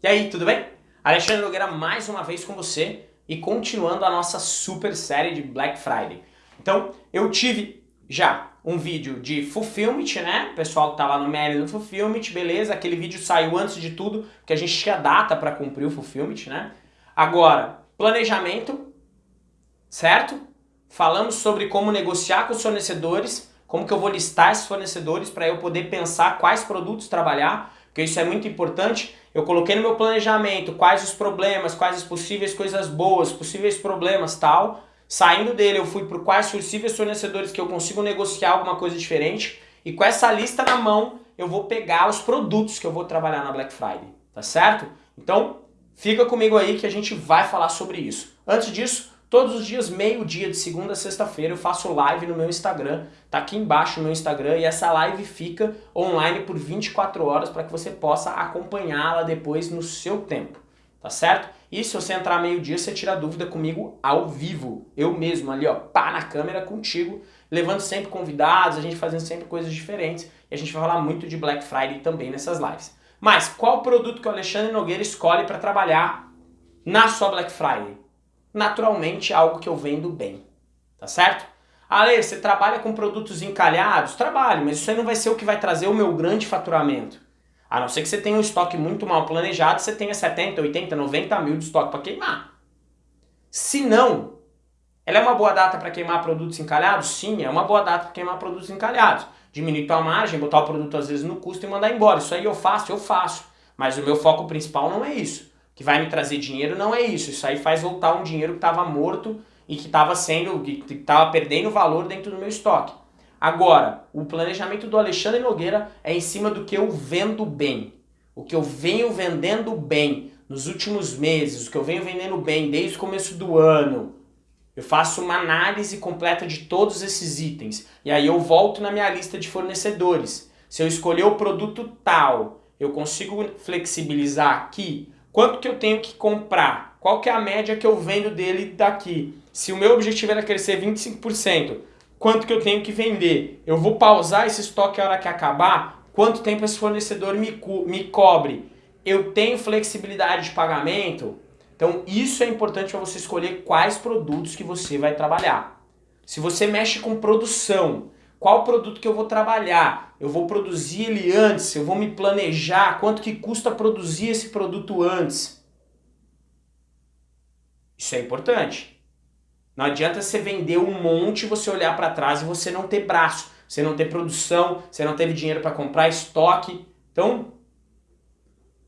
E aí, tudo bem? Alexandre Nogueira mais uma vez com você e continuando a nossa super série de Black Friday. Então, eu tive já um vídeo de Fulfillment, né? O pessoal que tá lá no mérito do Fulfillment, beleza? Aquele vídeo saiu antes de tudo, porque a gente tinha data para cumprir o Fulfillment, né? Agora, planejamento, certo? Falamos sobre como negociar com os fornecedores, como que eu vou listar esses fornecedores para eu poder pensar quais produtos trabalhar, porque isso é muito importante. Eu coloquei no meu planejamento quais os problemas, quais as possíveis coisas boas, possíveis problemas tal. Saindo dele eu fui para quais possíveis fornecedores que eu consigo negociar alguma coisa diferente. E com essa lista na mão eu vou pegar os produtos que eu vou trabalhar na Black Friday, tá certo? Então fica comigo aí que a gente vai falar sobre isso. Antes disso, Todos os dias, meio-dia, de segunda a sexta-feira, eu faço live no meu Instagram. Tá aqui embaixo o meu Instagram e essa live fica online por 24 horas para que você possa acompanhá-la depois no seu tempo. Tá certo? E se você entrar meio-dia, você tira dúvida comigo ao vivo. Eu mesmo ali, ó, pá na câmera contigo, levando sempre convidados, a gente fazendo sempre coisas diferentes. E a gente vai falar muito de Black Friday também nessas lives. Mas qual produto que o Alexandre Nogueira escolhe para trabalhar na sua Black Friday? Naturalmente algo que eu vendo bem, tá certo? Ale, você trabalha com produtos encalhados? Trabalho, mas isso aí não vai ser o que vai trazer o meu grande faturamento. A não ser que você tenha um estoque muito mal planejado, você tenha 70, 80, 90 mil de estoque para queimar. Se não, ela é uma boa data para queimar produtos encalhados? Sim, é uma boa data para queimar produtos encalhados. Diminuir tua margem, botar o produto às vezes no custo e mandar embora. Isso aí eu faço, eu faço. Mas o meu foco principal não é isso que vai me trazer dinheiro, não é isso. Isso aí faz voltar um dinheiro que estava morto e que estava sendo, que estava perdendo valor dentro do meu estoque. Agora, o planejamento do Alexandre Nogueira é em cima do que eu vendo bem. O que eu venho vendendo bem nos últimos meses, o que eu venho vendendo bem desde o começo do ano. Eu faço uma análise completa de todos esses itens. E aí eu volto na minha lista de fornecedores. Se eu escolher o produto tal, eu consigo flexibilizar aqui Quanto que eu tenho que comprar? Qual que é a média que eu vendo dele daqui? Se o meu objetivo era crescer 25%, quanto que eu tenho que vender? Eu vou pausar esse estoque a hora que acabar? Quanto tempo esse fornecedor me, co me cobre? Eu tenho flexibilidade de pagamento? Então isso é importante para você escolher quais produtos que você vai trabalhar. Se você mexe com produção, qual produto que eu vou trabalhar? Eu vou produzir ele antes, eu vou me planejar, quanto que custa produzir esse produto antes? Isso é importante. Não adianta você vender um monte, você olhar para trás e você não ter braço, você não ter produção, você não teve dinheiro para comprar estoque. Então,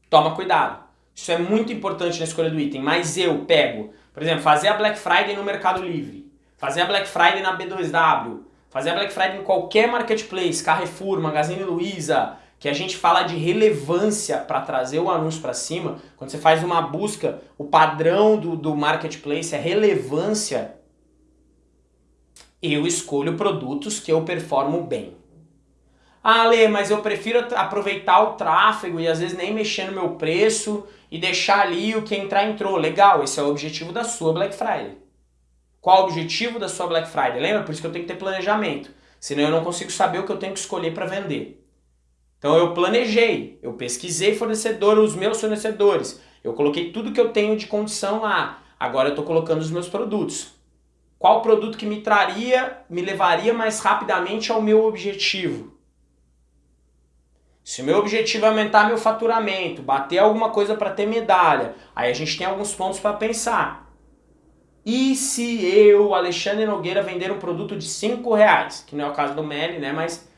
toma cuidado. Isso é muito importante na escolha do item, mas eu pego, por exemplo, fazer a Black Friday no Mercado Livre, fazer a Black Friday na B2W, fazer a Black Friday em qualquer marketplace, Carrefour, Magazine Luiza, que a gente fala de relevância para trazer o anúncio para cima, quando você faz uma busca, o padrão do, do marketplace é relevância, eu escolho produtos que eu performo bem. Ah, Lê, mas eu prefiro aproveitar o tráfego e às vezes nem mexer no meu preço e deixar ali o que entrar entrou. Legal, esse é o objetivo da sua Black Friday. Qual o objetivo da sua Black Friday? Lembra? Por isso que eu tenho que ter planejamento. Senão eu não consigo saber o que eu tenho que escolher para vender. Então eu planejei, eu pesquisei fornecedor, os meus fornecedores. Eu coloquei tudo que eu tenho de condição lá. Agora eu estou colocando os meus produtos. Qual produto que me traria, me levaria mais rapidamente ao meu objetivo? Se o meu objetivo é aumentar meu faturamento, bater alguma coisa para ter medalha, aí a gente tem alguns pontos para pensar. E se eu, Alexandre Nogueira, vender um produto de 5 reais, que não é o caso do Meli, né, mas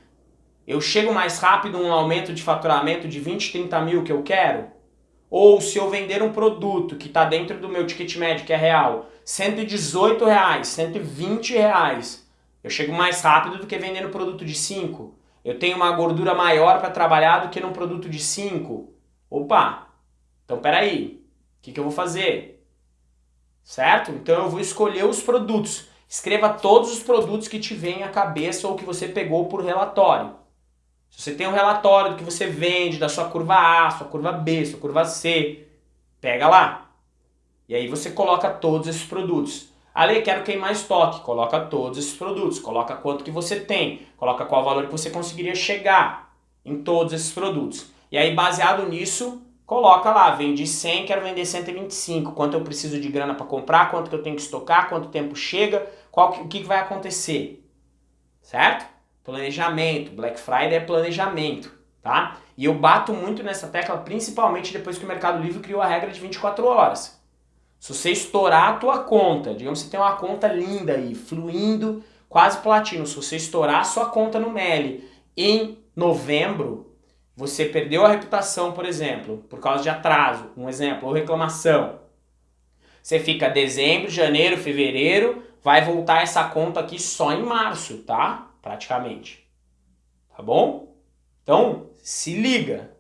eu chego mais rápido um aumento de faturamento de 20, 30 mil que eu quero? Ou se eu vender um produto que está dentro do meu ticket médio, que é real, 118 reais, 120 reais, eu chego mais rápido do que vendendo um produto de 5? Eu tenho uma gordura maior para trabalhar do que num produto de 5? Opa! Então peraí, o que, que eu vou fazer? Certo? Então eu vou escolher os produtos. Escreva todos os produtos que te vêm à cabeça ou que você pegou por relatório. Se você tem um relatório do que você vende, da sua curva A, sua curva B, sua curva C, pega lá. E aí você coloca todos esses produtos. Ale, quero queimar estoque. Coloca todos esses produtos. Coloca quanto que você tem. Coloca qual valor que você conseguiria chegar em todos esses produtos. E aí, baseado nisso, coloca lá, vendi 100, quero vender 125, quanto eu preciso de grana para comprar, quanto que eu tenho que estocar, quanto tempo chega, qual, o que, que vai acontecer, certo? Planejamento, Black Friday é planejamento, tá? E eu bato muito nessa tecla, principalmente depois que o Mercado Livre criou a regra de 24 horas. Se você estourar a tua conta, digamos que você tem uma conta linda aí, fluindo, quase platino, se você estourar a sua conta no Meli em novembro, você perdeu a reputação, por exemplo, por causa de atraso, um exemplo, ou reclamação. Você fica dezembro, janeiro, fevereiro, vai voltar essa conta aqui só em março, tá? Praticamente. Tá bom? Então, se liga.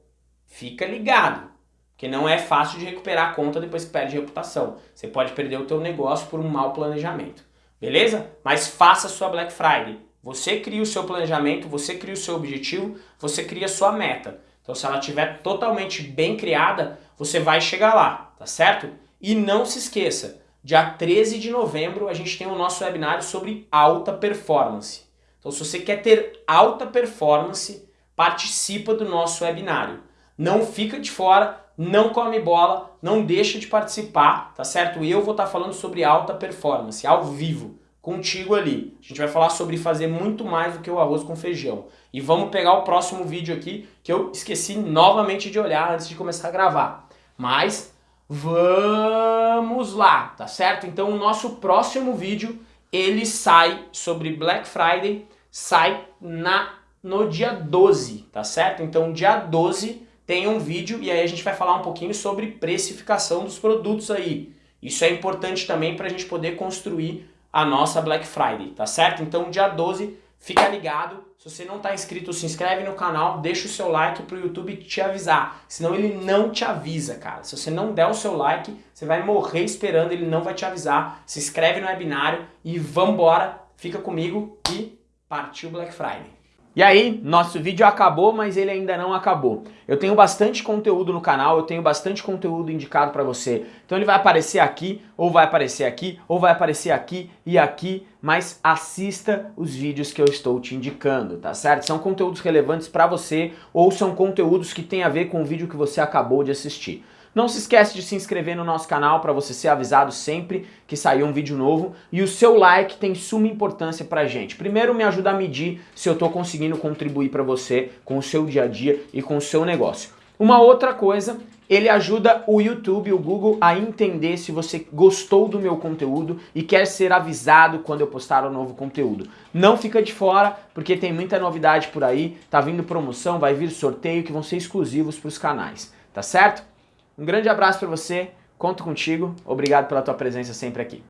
Fica ligado. Porque não é fácil de recuperar a conta depois que perde reputação. Você pode perder o teu negócio por um mau planejamento. Beleza? Mas faça a sua Black Friday. Você cria o seu planejamento, você cria o seu objetivo, você cria a sua meta. Então se ela estiver totalmente bem criada, você vai chegar lá, tá certo? E não se esqueça, dia 13 de novembro a gente tem o nosso webinário sobre alta performance. Então se você quer ter alta performance, participa do nosso webinário. Não fica de fora, não come bola, não deixa de participar, tá certo? Eu vou estar falando sobre alta performance, ao vivo contigo ali. A gente vai falar sobre fazer muito mais do que o arroz com feijão. E vamos pegar o próximo vídeo aqui, que eu esqueci novamente de olhar antes de começar a gravar. Mas vamos lá, tá certo? Então o nosso próximo vídeo, ele sai sobre Black Friday, sai na, no dia 12, tá certo? Então dia 12 tem um vídeo e aí a gente vai falar um pouquinho sobre precificação dos produtos aí. Isso é importante também para a gente poder construir a nossa Black Friday, tá certo? Então dia 12, fica ligado. Se você não está inscrito, se inscreve no canal, deixa o seu like para o YouTube te avisar. Senão ele não te avisa, cara. Se você não der o seu like, você vai morrer esperando, ele não vai te avisar. Se inscreve no webinário e vambora, fica comigo e partiu Black Friday. E aí, nosso vídeo acabou, mas ele ainda não acabou. Eu tenho bastante conteúdo no canal, eu tenho bastante conteúdo indicado para você. Então ele vai aparecer aqui, ou vai aparecer aqui, ou vai aparecer aqui e aqui, mas assista os vídeos que eu estou te indicando, tá certo? São conteúdos relevantes para você, ou são conteúdos que têm a ver com o vídeo que você acabou de assistir. Não se esquece de se inscrever no nosso canal para você ser avisado sempre que sair um vídeo novo. E o seu like tem suma importância pra gente. Primeiro me ajuda a medir se eu estou conseguindo contribuir para você com o seu dia a dia e com o seu negócio. Uma outra coisa, ele ajuda o YouTube, o Google a entender se você gostou do meu conteúdo e quer ser avisado quando eu postar um novo conteúdo. Não fica de fora, porque tem muita novidade por aí, tá vindo promoção, vai vir sorteio que vão ser exclusivos para os canais, tá certo? Um grande abraço para você, conto contigo, obrigado pela tua presença sempre aqui.